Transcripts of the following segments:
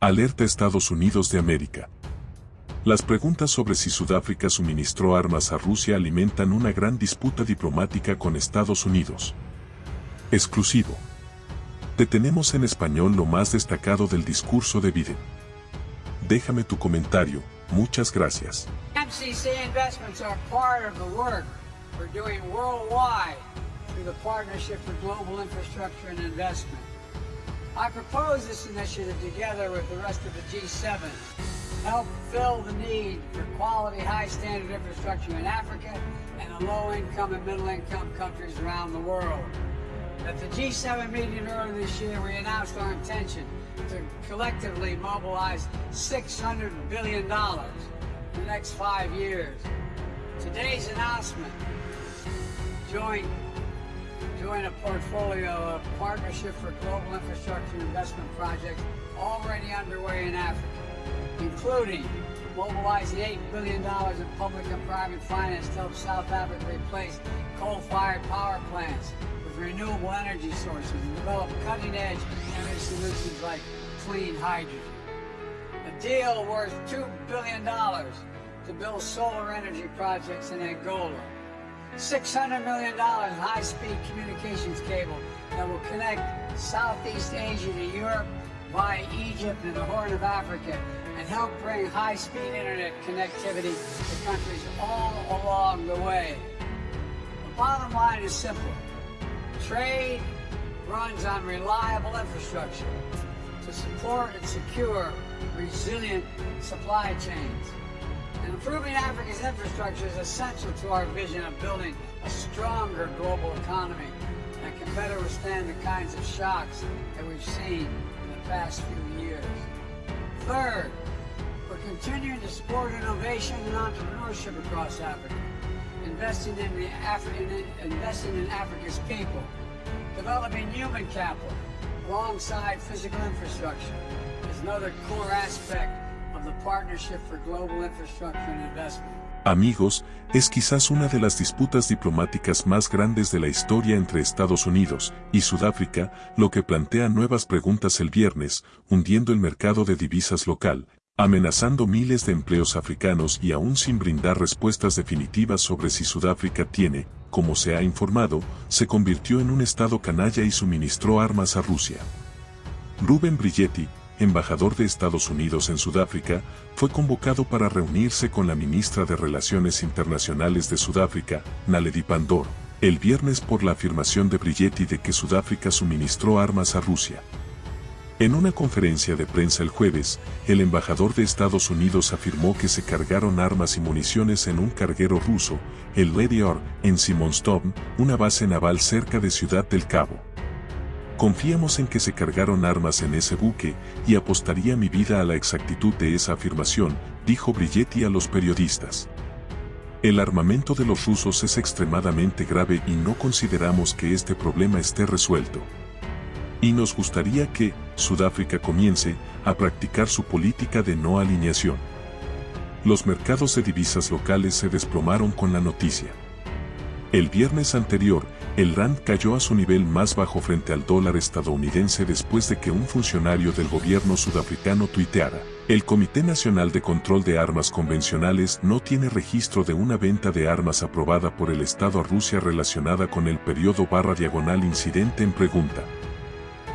Alerta Estados Unidos de América. Las preguntas sobre si Sudáfrica suministró armas a Rusia alimentan una gran disputa diplomática con Estados Unidos. Exclusivo. Detenemos en español lo más destacado del discurso de Biden. Déjame tu comentario, muchas gracias. MCC investments are part of the work we're doing worldwide through the Partnership for Global Infrastructure and Investment. I propose this initiative together with the rest of the G7 help fill the need for quality, high-standard infrastructure in Africa and the low-income and middle-income countries around the world. At the G7 meeting earlier this year, we announced our intention to collectively mobilize $600 billion in the next five years. Today's announcement joint join a portfolio of Partnership for Global Infrastructure Investment projects already underway in Africa, including mobilizing $8 billion in public and private finance to help South Africa replace coal-fired power plants with renewable energy sources and develop cutting-edge energy solutions like clean hydrogen. A deal worth $2 billion to build solar energy projects in Angola $600 million in high-speed communications cable that will connect Southeast Asia to Europe via Egypt and the Horn of Africa and help bring high-speed internet connectivity to countries all along the way. The bottom line is simple. Trade runs on reliable infrastructure to support and secure resilient supply chains. Improving Africa's infrastructure is essential to our vision of building a stronger global economy that can better withstand the kinds of shocks that we've seen in the past few years. Third, we're continuing to support innovation and entrepreneurship across Africa, investing in, the Afri in, investing in Africa's people, developing human capital alongside physical infrastructure is another core aspect Amigos, es quizás una de las disputas diplomáticas más grandes de la historia entre Estados Unidos y Sudáfrica, lo que plantea nuevas preguntas el viernes, hundiendo el mercado de divisas local, amenazando miles de empleos africanos y aún sin brindar respuestas definitivas sobre si Sudáfrica tiene, como se ha informado, se convirtió en un estado canalla y suministró armas a Rusia. Ruben Brilletti, embajador de Estados Unidos en Sudáfrica, fue convocado para reunirse con la ministra de Relaciones Internacionales de Sudáfrica, Naledi Pandor, el viernes por la afirmación de Brilletti de que Sudáfrica suministró armas a Rusia. En una conferencia de prensa el jueves, el embajador de Estados Unidos afirmó que se cargaron armas y municiones en un carguero ruso, el Lady R, en Simonstone, una base naval cerca de Ciudad del Cabo. Confiamos en que se cargaron armas en ese buque y apostaría mi vida a la exactitud de esa afirmación, dijo Brilletti a los periodistas. El armamento de los rusos es extremadamente grave y no consideramos que este problema esté resuelto. Y nos gustaría que Sudáfrica comience a practicar su política de no alineación. Los mercados de divisas locales se desplomaron con la noticia. El viernes anterior, el RAND cayó a su nivel más bajo frente al dólar estadounidense después de que un funcionario del gobierno sudafricano tuiteara. El Comité Nacional de Control de Armas Convencionales no tiene registro de una venta de armas aprobada por el Estado a Rusia relacionada con el periodo barra diagonal incidente en pregunta.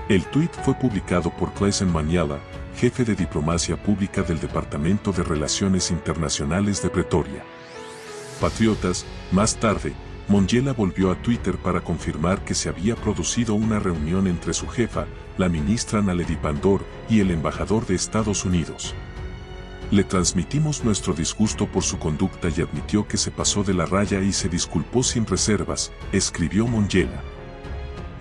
El tuit fue publicado por Claesen Maniala, jefe de diplomacia pública del Departamento de Relaciones Internacionales de Pretoria. Patriotas, más tarde, Monjela volvió a Twitter para confirmar que se había producido una reunión entre su jefa, la ministra Naledi Pandor, y el embajador de Estados Unidos. Le transmitimos nuestro disgusto por su conducta y admitió que se pasó de la raya y se disculpó sin reservas, escribió Monjela.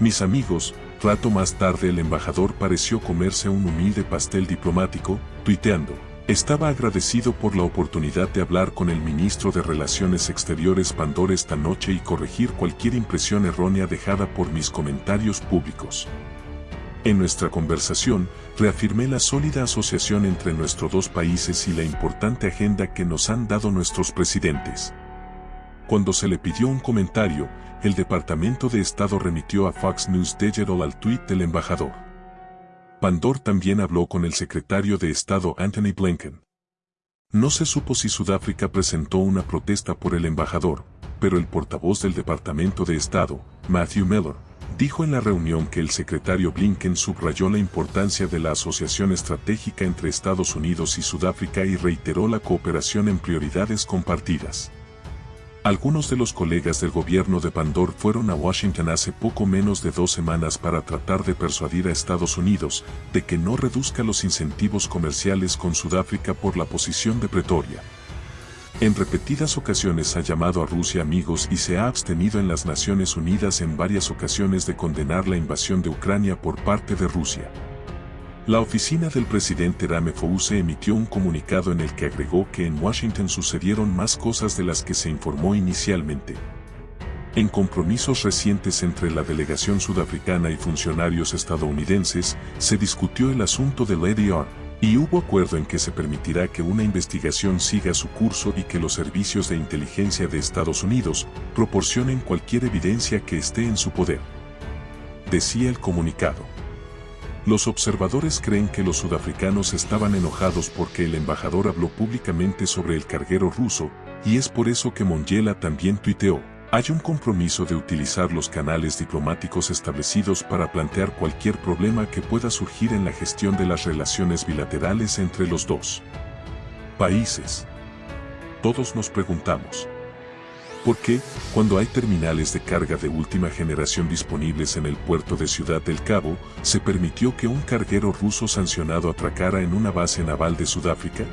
Mis amigos, rato más tarde el embajador pareció comerse un humilde pastel diplomático, tuiteando. Estaba agradecido por la oportunidad de hablar con el ministro de Relaciones Exteriores Pandor esta noche y corregir cualquier impresión errónea dejada por mis comentarios públicos. En nuestra conversación, reafirmé la sólida asociación entre nuestros dos países y la importante agenda que nos han dado nuestros presidentes. Cuando se le pidió un comentario, el Departamento de Estado remitió a Fox News Digital al tuit del embajador. Pandor también habló con el secretario de Estado Anthony Blinken. No se supo si Sudáfrica presentó una protesta por el embajador, pero el portavoz del Departamento de Estado, Matthew Miller, dijo en la reunión que el secretario Blinken subrayó la importancia de la asociación estratégica entre Estados Unidos y Sudáfrica y reiteró la cooperación en prioridades compartidas. Algunos de los colegas del gobierno de Pandor fueron a Washington hace poco menos de dos semanas para tratar de persuadir a Estados Unidos de que no reduzca los incentivos comerciales con Sudáfrica por la posición de Pretoria. En repetidas ocasiones ha llamado a Rusia amigos y se ha abstenido en las Naciones Unidas en varias ocasiones de condenar la invasión de Ucrania por parte de Rusia. La oficina del presidente Ramaphosa emitió un comunicado en el que agregó que en Washington sucedieron más cosas de las que se informó inicialmente. En compromisos recientes entre la delegación sudafricana y funcionarios estadounidenses, se discutió el asunto del ADR, y hubo acuerdo en que se permitirá que una investigación siga su curso y que los servicios de inteligencia de Estados Unidos proporcionen cualquier evidencia que esté en su poder. Decía el comunicado. Los observadores creen que los sudafricanos estaban enojados porque el embajador habló públicamente sobre el carguero ruso, y es por eso que Mongela también tuiteó. Hay un compromiso de utilizar los canales diplomáticos establecidos para plantear cualquier problema que pueda surgir en la gestión de las relaciones bilaterales entre los dos países. Todos nos preguntamos, ¿Por qué, cuando hay terminales de carga de última generación disponibles en el puerto de Ciudad del Cabo, se permitió que un carguero ruso sancionado atracara en una base naval de Sudáfrica?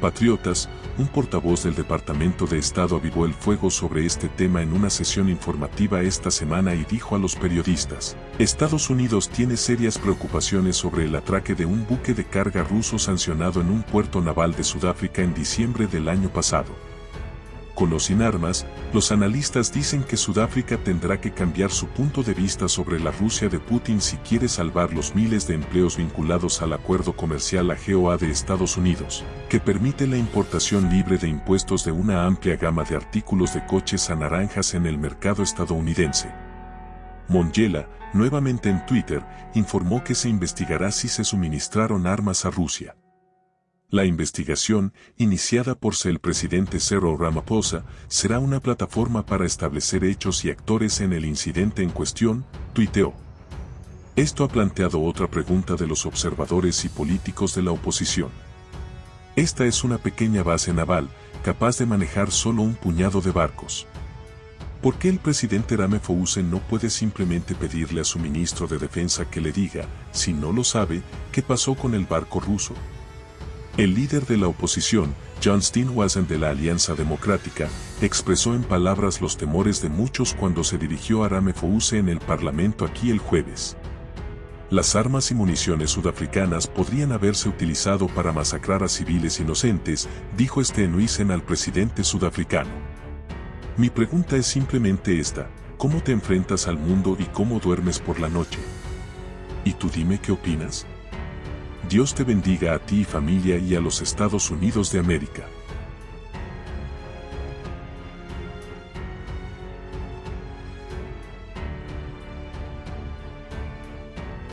Patriotas, un portavoz del Departamento de Estado avivó el fuego sobre este tema en una sesión informativa esta semana y dijo a los periodistas, Estados Unidos tiene serias preocupaciones sobre el atraque de un buque de carga ruso sancionado en un puerto naval de Sudáfrica en diciembre del año pasado con o sin armas, los analistas dicen que Sudáfrica tendrá que cambiar su punto de vista sobre la Rusia de Putin si quiere salvar los miles de empleos vinculados al acuerdo comercial AGOA de Estados Unidos, que permite la importación libre de impuestos de una amplia gama de artículos de coches a naranjas en el mercado estadounidense. Mongela, nuevamente en Twitter, informó que se investigará si se suministraron armas a Rusia. La investigación, iniciada por el presidente Cyril Ramaphosa, será una plataforma para establecer hechos y actores en el incidente en cuestión, tuiteó. Esto ha planteado otra pregunta de los observadores y políticos de la oposición. Esta es una pequeña base naval, capaz de manejar solo un puñado de barcos. ¿Por qué el presidente Ramaphosa no puede simplemente pedirle a su ministro de Defensa que le diga, si no lo sabe, qué pasó con el barco ruso? El líder de la oposición, John Steenhuisen de la Alianza Democrática, expresó en palabras los temores de muchos cuando se dirigió a Ramaphosa en el Parlamento aquí el jueves. Las armas y municiones sudafricanas podrían haberse utilizado para masacrar a civiles inocentes, dijo Steenhuisen al presidente sudafricano. Mi pregunta es simplemente esta, ¿cómo te enfrentas al mundo y cómo duermes por la noche? ¿Y tú dime qué opinas? Dios te bendiga a ti familia y a los Estados Unidos de América.